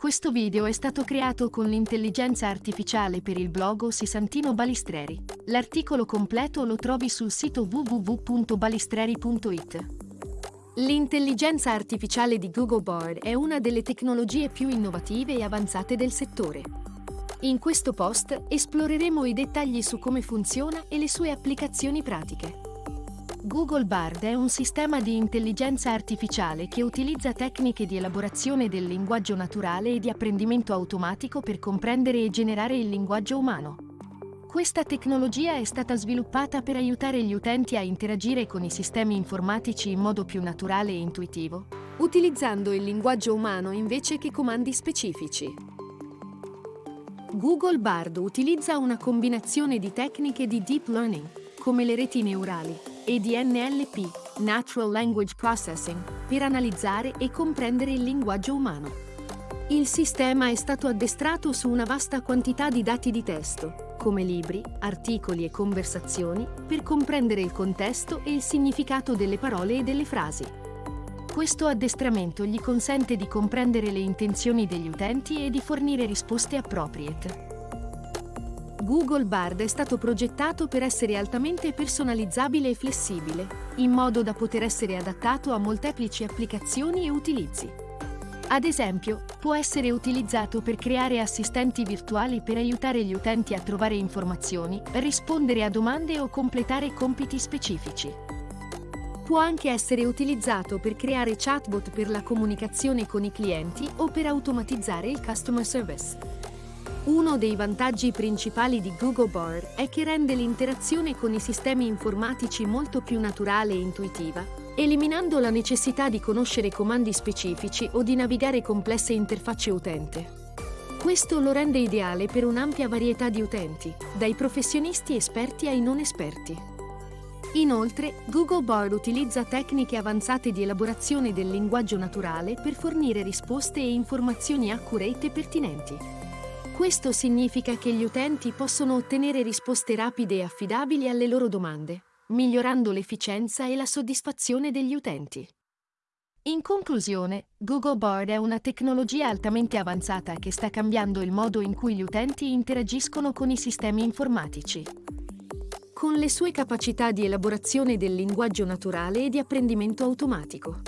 Questo video è stato creato con l'intelligenza artificiale per il blog Sisantino Balistreri. L'articolo completo lo trovi sul sito www.balistreri.it. L'intelligenza artificiale di Google Bard è una delle tecnologie più innovative e avanzate del settore. In questo post esploreremo i dettagli su come funziona e le sue applicazioni pratiche. Google Bard è un sistema di intelligenza artificiale che utilizza tecniche di elaborazione del linguaggio naturale e di apprendimento automatico per comprendere e generare il linguaggio umano. Questa tecnologia è stata sviluppata per aiutare gli utenti a interagire con i sistemi informatici in modo più naturale e intuitivo, utilizzando il linguaggio umano invece che comandi specifici. Google Bard utilizza una combinazione di tecniche di deep learning, come le reti neurali, e di NLP, Natural Language Processing, per analizzare e comprendere il linguaggio umano. Il sistema è stato addestrato su una vasta quantità di dati di testo, come libri, articoli e conversazioni, per comprendere il contesto e il significato delle parole e delle frasi. Questo addestramento gli consente di comprendere le intenzioni degli utenti e di fornire risposte appropriate. Google Bard è stato progettato per essere altamente personalizzabile e flessibile, in modo da poter essere adattato a molteplici applicazioni e utilizzi. Ad esempio, può essere utilizzato per creare assistenti virtuali per aiutare gli utenti a trovare informazioni, rispondere a domande o completare compiti specifici. Può anche essere utilizzato per creare chatbot per la comunicazione con i clienti o per automatizzare il customer service. Uno dei vantaggi principali di Google Bard è che rende l'interazione con i sistemi informatici molto più naturale e intuitiva, eliminando la necessità di conoscere comandi specifici o di navigare complesse interfacce utente. Questo lo rende ideale per un'ampia varietà di utenti, dai professionisti esperti ai non esperti. Inoltre, Google Bard utilizza tecniche avanzate di elaborazione del linguaggio naturale per fornire risposte e informazioni accurate e pertinenti. Questo significa che gli utenti possono ottenere risposte rapide e affidabili alle loro domande, migliorando l'efficienza e la soddisfazione degli utenti. In conclusione, Google Bard è una tecnologia altamente avanzata che sta cambiando il modo in cui gli utenti interagiscono con i sistemi informatici. Con le sue capacità di elaborazione del linguaggio naturale e di apprendimento automatico.